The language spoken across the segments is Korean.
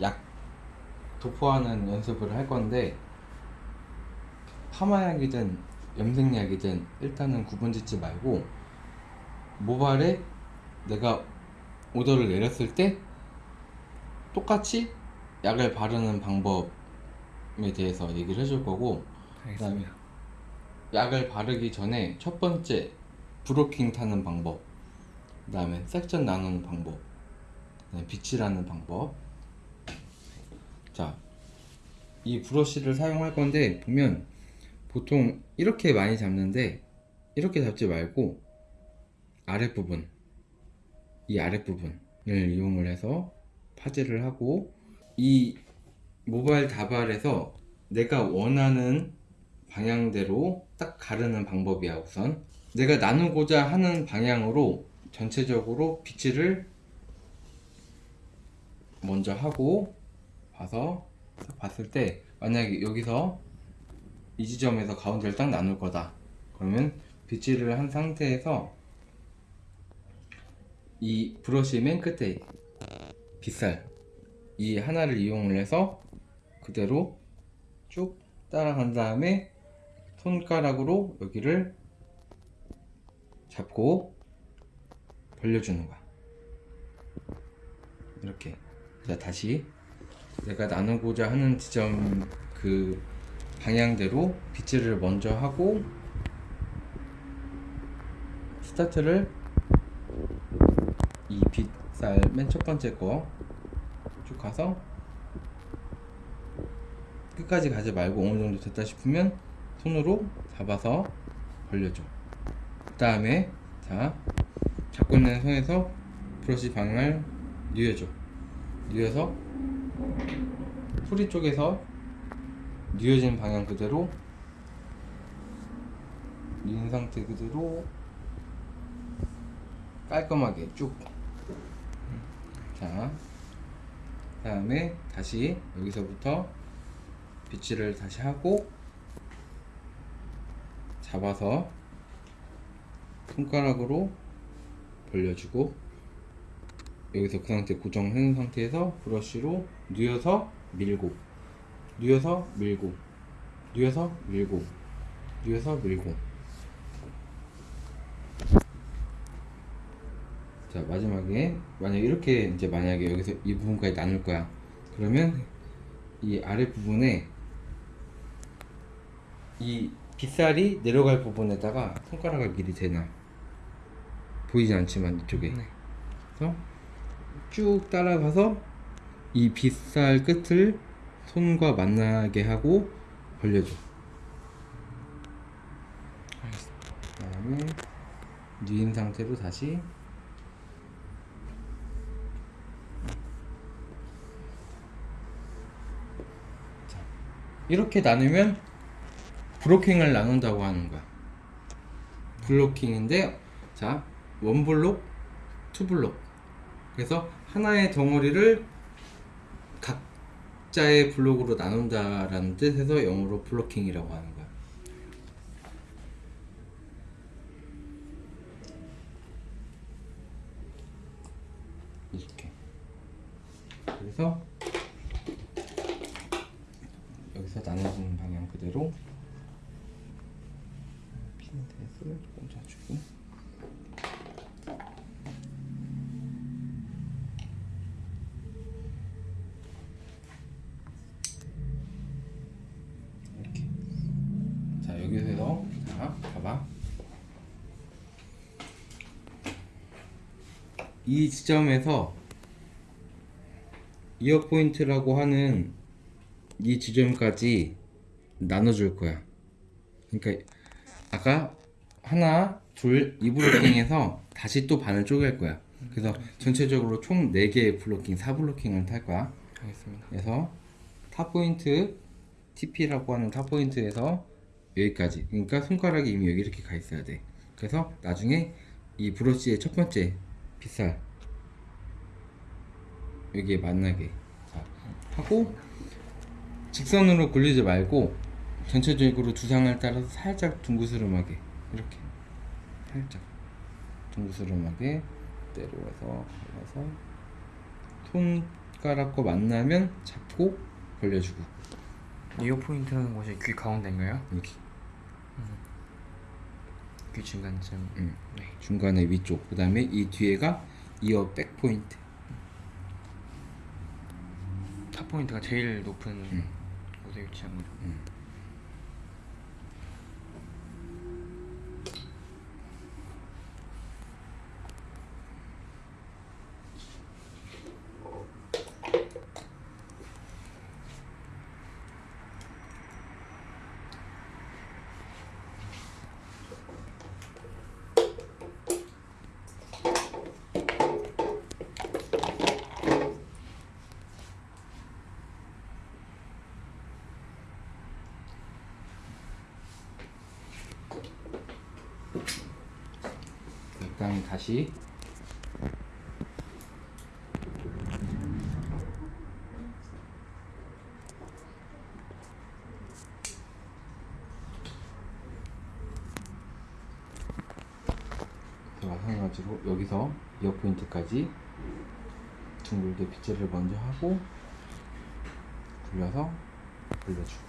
약 도포하는 연습을 할 건데 파마약이든 염색약이든 일단은 구분짓지 말고 모발에 내가 오더를 내렸을 때 똑같이 약을 바르는 방법에 대해서 얘기를 해줄 거고 그다음에 약을 바르기 전에 첫 번째 브로킹 타는 방법 그 다음에 섹션 나누는 방법 그다음에 빗질하는 방법 자 이 브러쉬를 사용할 건데 보면 보통 이렇게 많이 잡는데 이렇게 잡지 말고 아랫부분 이 아랫부분을 이용을 해서 파지를 하고 이 모바일 다발에서 내가 원하는 방향대로 딱 가르는 방법이야 우선. 내가 나누고자 하는 방향으로 전체적으로 빗질을 먼저 하고 봐서 딱 봤을 때 만약에 여기서 이 지점에서 가운데를 딱 나눌 거다. 그러면 빗질을 한 상태에서 이 브러쉬 맨 끝에 빗살 이 하나를 이용을 해서 그대로 쭉 따라간 다음에 손가락으로 여기를 잡고 벌려주는 거야. 이렇게. 자 다시 내가 나누고자 하는 지점 그 방향대로 빗질을 먼저 하고 스타트를 이 빗살 맨 첫 번째 거 쭉 가서 끝까지 가지 말고 어느 정도 됐다 싶으면 손으로 잡아서 벌려줘. 그 다음에 자 잡고 있는 손에서 브러쉬 방향을 뉘어줘. 뉘어서 뿌리 쪽에서 뉘어진 방향 그대로 뉘은 상태 그대로 깔끔하게 쭉. 자, 다음에 다시 여기서부터 빗질을 다시 하고 잡아서 손가락으로 벌려주고 여기서 그 상태 고정해놓은 상태에서 브러쉬로 뉘어서 밀고 뉘어서 밀고 뉘어서 밀고 뉘어서 밀고. 자 마지막에 만약 이렇게 이제 만약에 여기서 이 부분까지 나눌 거야. 그러면 이 아래 부분에 이 빗살이 내려갈 부분에다가 손가락을 미리 대놔. 보이지 않지만 이쪽에. 네. 그래서 쭉 따라가서 이 빗살 끝을 손과 만나게 하고 벌려줘. 그 다음에 뉘인 상태로 다시. 자, 이렇게 나누면 브로킹을 나눈다고 하는 거야. 블로킹인데 자 원블록 투블록 그래서 하나의 덩어리를 각자의 블록으로 나눈다라는 뜻에서 영어로 블로킹이라고 하는 거야. 이렇게. 그래서 여기서 나눠지는 방향 그대로 핀셋을 조금 짜주고 이 지점에서 ear point라고 하는 이 지점까지 나눠줄 거야. 그러니까 아까 하나, 둘, 이 블로킹에서 다시 또 반을 쪼갤 거야. 그래서 전체적으로 총 4개의 블로킹, 4블로킹을 탈 거야. 알겠습니다. 그래서 top point TP라고 하는 top point에서 여기까지 그러니까 손가락이 이미 여기 이렇게 가 있어야 돼 그래서 나중에 이 브러쉬의 첫 번째 빗살 여기에 만나게 자, 하고 직선으로 굴리지 말고 전체적으로 두상을 따라서 살짝 둥그스름하게 이렇게 살짝 둥그스름하게 내려와서 올라서 손 숟가락과 만나면 잡고 벌려주고. 이어 포인트 하는 곳이 귀 가운데인가요? 여기 귀 중간쯤. 음. 네. 중간에 위쪽 그 다음에 이 뒤에가 ear back point top point가 제일 높은 음. 곳에 위치한 거죠. 그 다음에 다시. 마찬가지로 여기서 이어 포인트까지 둥글게 빗질을 먼저 하고 굴려서 올려주고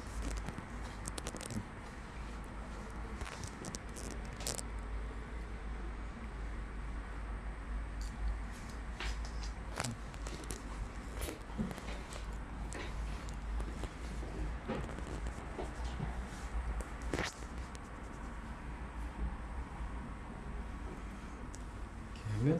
이